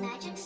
Magic